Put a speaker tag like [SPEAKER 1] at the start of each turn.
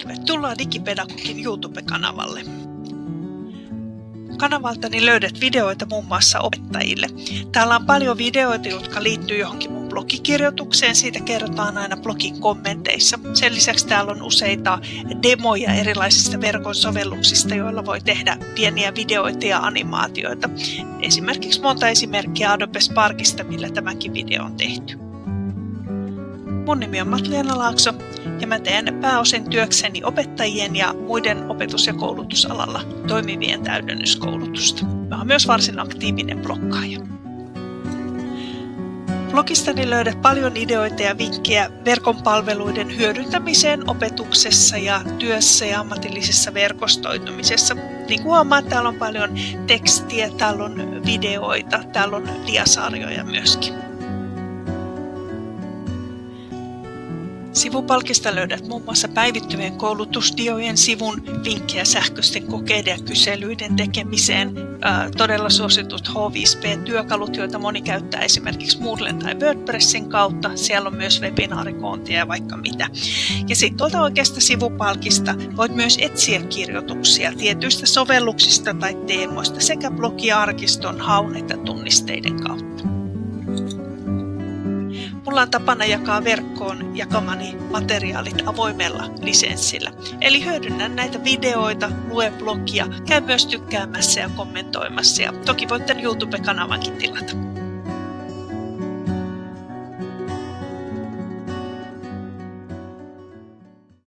[SPEAKER 1] Tervetuloa Digipedagogin YouTube-kanavalle. Kanavaltani löydät videoita muun muassa opettajille. Täällä on paljon videoita, jotka liittyy johonkin mun blogikirjoitukseen. Siitä kerrotaan aina blogin kommenteissa. Sen lisäksi täällä on useita demoja erilaisista verkon sovelluksista, joilla voi tehdä pieniä videoita ja animaatioita. Esimerkiksi monta esimerkkiä Adobe Sparkista, millä tämäkin video on tehty. Mun nimi on Matleena Laakso ja mä teen pääosin työkseni opettajien ja muiden opetus- ja koulutusalalla toimivien täydennyskoulutusta. Mä oon myös varsin aktiivinen blokkaaja. Blogistani löydät paljon ideoita ja vinkkejä verkon palveluiden hyödyntämiseen opetuksessa ja työssä ja ammatillisessa verkostoitumisessa. Niin kuin huomaat, täällä on paljon tekstiä, täällä on videoita, täällä on diasarjoja myöskin. Sivupalkista löydät muun muassa päivittyvien koulutusdiojen sivun, vinkkejä sähköisten kokeiden ja kyselyiden tekemiseen, ää, todella suositut H5P-työkalut, joita moni käyttää esimerkiksi Moodlen tai WordPressin kautta. Siellä on myös webinaarikoontia ja vaikka mitä. Ja sitten tuolta oikeasta sivupalkista voit myös etsiä kirjoituksia tietyistä sovelluksista tai teemoista sekä blogiarkiston haun että tunnisteiden kautta. Mulla on tapana jakaa verkkoon jakamani materiaalit avoimella lisenssillä. Eli hyödynnän näitä videoita, lue blogia, käy myös tykkäämässä ja kommentoimassa ja toki voitte YouTube-kanavankin tilata.